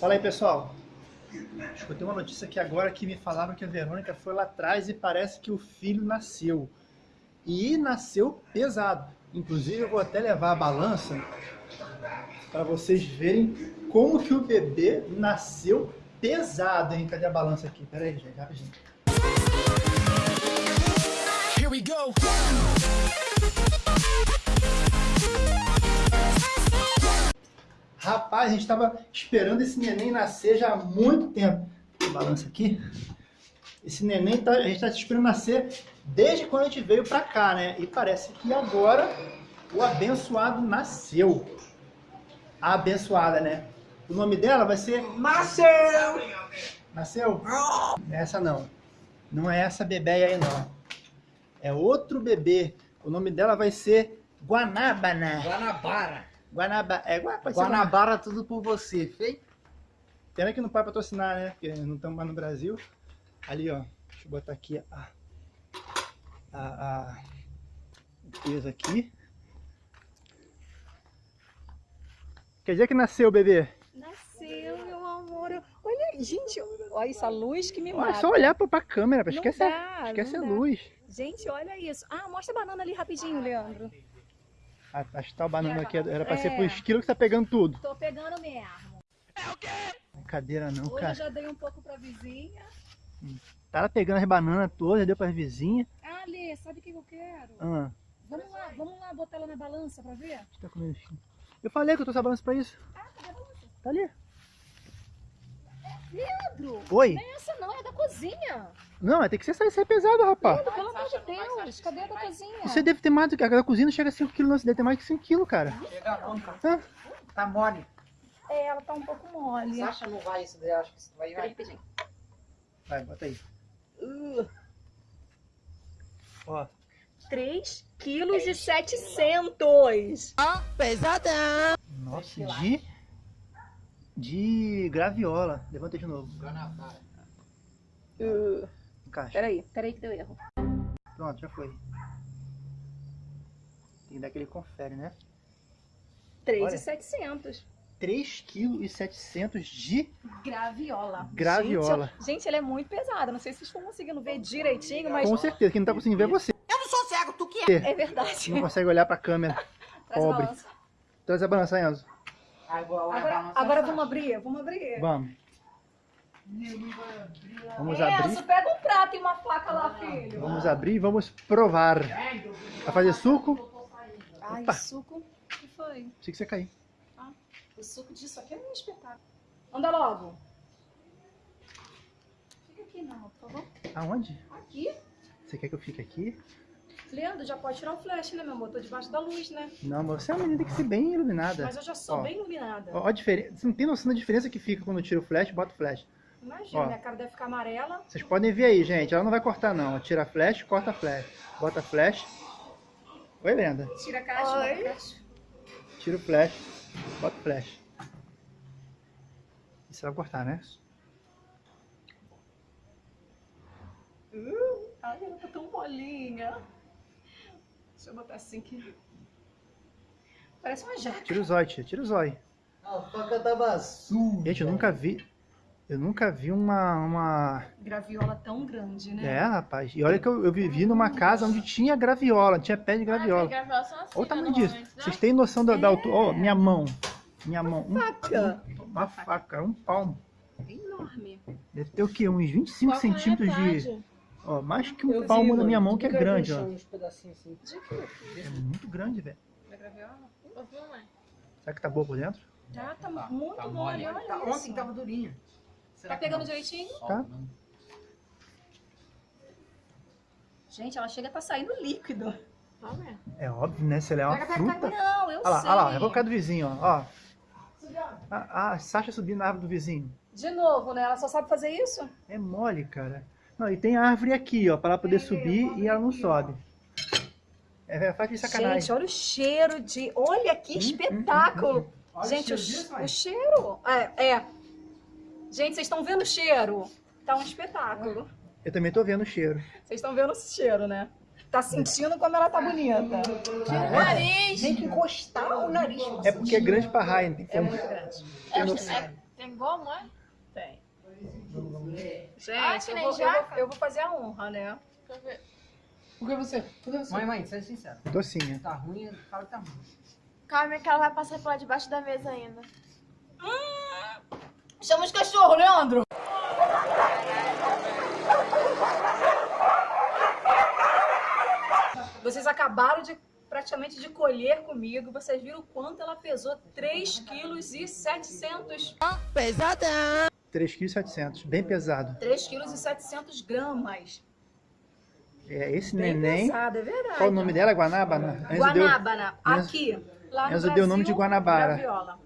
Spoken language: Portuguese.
Fala aí, pessoal. Escutei uma notícia aqui agora que me falaram que a Verônica foi lá atrás e parece que o filho nasceu. E nasceu pesado. Inclusive, eu vou até levar a balança para vocês verem como que o bebê nasceu pesado, hein? Cadê a balança aqui? Pera aí, gente, rapidinho. Here we go! Rapaz, a gente estava esperando esse neném nascer já há muito tempo. Balança aqui. Esse neném, tá, a gente está esperando nascer desde quando a gente veio para cá, né? E parece que agora o abençoado nasceu. A abençoada, né? O nome dela vai ser... Nasceu! Nasceu? Essa não. Não é essa bebê aí, não. É outro bebê. O nome dela vai ser Guanábana. Guanabara. Guanabara. É, pode Guanabara tudo por você, feio? Pena que não pode patrocinar, né? Porque não estamos mais no Brasil. Ali, ó. Deixa eu botar aqui a, a, a o peso aqui. Quer dizer que nasceu o bebê? Nasceu, meu amor. Olha, gente, olha essa luz que me Olha, mata. é só olhar pra, a câmera, Não esquece, dá, a, esquece a dá. luz. Gente, olha isso. Ah, mostra a banana ali rapidinho, Leandro. A, a tal banana aqui era pra ser É. pro esquilo que tá pegando tudo. Tô pegando mesmo. Brincadeira não, Hoje eu cara. já dei um pouco pra vizinha. Tava pegando as bananas todas, deu pras vizinhas. Ah, Lê, sabe o que eu quero? Ah, Vamos lá, vamos lá botar ela na balança pra ver? tá comendo. Eu falei que eu trouxe a balança pra isso. Ah, cadê a balança? Tá ali. Leandro! Oi? Não é essa não, é da cozinha. Não, mas tem que ser sair pesado, rapaz. Leandro, pelo amor de Deus, cadê a da cozinha? Você deve ter mais do que. A da cozinha não chega a 5 kg, não. Você deve ter mais que 5 kg, cara. Chega não, cara. Hã? Tá mole. É, ela tá um pouco mole. Sasha não vai isso daí, acho que isso vai. Vai. rapidinho. Vai, bota aí. Uh, Ó, 3 quilos e 700. nossa, de. De graviola. Levanta de novo. Guanabara. Uh, Encaixa. peraí, peraí que deu erro. Pronto, já foi. Tem que dar aquele confere, né? 3,700. 3 kg e 700 de Graviola. Graviola. Gente, gente, ela é muito pesada. Não sei se vocês estão conseguindo ver direitinho, mas Com certeza, quem não tá conseguindo ver é você. Eu não sou cego, tu que é? é verdade. Não consegue olhar pra câmera. Traz a pobre. balança. Traz a balança, Enzo. Agora, Agora, agora vamos abrir, vamos abrir. Vamos. Vamos Enzo, abrir. pega um prato e uma faca lá, filho. Vamos abrir e vamos provar. Vai fazer suco? Ai, Opa. suco. O que foi? Achei que você ia cair. O suco disso aqui é um espetáculo. Anda logo. Fica aqui, não, por favor. Aonde? Aqui. Você quer que eu fique aqui? Leandro, já pode tirar o flash, né, meu amor? Tô debaixo da luz, né? Não, mas você é uma menina que tem que ser bem iluminada. Mas eu já sou Ó. bem iluminada. Ó, a diferença. Você não tem noção da diferença que fica quando eu tiro o flash e boto o flash. Imagina, Ó. minha cara deve ficar amarela. Vocês podem ver aí, gente. Ela não vai cortar, não. Tira a flash, corta a flash. Bota a flash. Oi, Brenda. Tira a caixa. Oi. caixa. Tira o flash, bota o flash. E você vai cortar, né? Ai, ela tá tão molinha. Deixa eu botar assim que... Parece uma jaca. Tira o zóio, tia. Tira o zóio. A faca tava suja. Gente, eu nunca vi. Eu nunca vi uma. uma... Graviola tão grande, né? É, rapaz. E olha que eu, eu vivi numa casa onde tinha graviola, tinha pé de graviola. Olha o tamanho disso. Vocês têm noção da, da altura? Ó, minha mão. Minha mão. Um- Faca. uma faca, um palmo. Enorme. Deve ter o quê? Uns 25 Qual centímetros de. Ó, mais que Eu um vi, palmo na mano, minha mão, que é grande, ó. uns pedacinhos assim. Quê? É muito grande, velho. Da graviola? Eu vi. Será que tá boa por dentro? Já tá, muito mole, olha Tá, isso. ontem tava durinho. Será Tá pegando direitinho? Tá. Gente, ela chega tá saindo líquido. Tá? É óbvio, né? Se ela é uma pega, fruta. Não, eu Olha lá, sei. olha lá, é boca do vizinho, ó. ó. A, a Sasha subindo na árvore do vizinho. De novo, né? Ela só sabe fazer isso? É mole, cara. Não, e tem árvore aqui, ó, pra ela poder subir e ela não sobe. É, faz de sacanagem. Gente, olha o cheiro de... Olha que espetáculo. Olha Gente, o, cheiro mãe. o cheiro... É, é. Gente, vocês estão vendo o cheiro? Tá um espetáculo. Eu também tô vendo o cheiro. Vocês estão vendo o cheiro, né? Tá sentindo como ela tá bonita. Ah, nariz! Tem que encostar o nariz. É porque é grande pra raia, tem É como. muito grande. Tem noção. É, tem Tem como, é? Tem. Gente, que eu vou, eu, vou, eu vou fazer a honra, né? Deixa eu ver. Por que você? Por que você? Mãe, mãe, seja sincero. Docinha. Tá ruim, fala que tá ruim. Calma que ela vai passar por lá debaixo da mesa ainda. Chama os cachorros, Leandro! Vocês acabaram de praticamente de colher comigo. Vocês viram o quanto ela pesou? 3 quilos e 700. 3,7 kg, bem pesado. 3 quilos e 700 gramas. É, esse Bem neném. pesado, é verdade. Qual o nome dela? Guanábana? Guanábana. Aqui. Lá no Enzo deu o nome de Brasil, Guanabara. Graviola.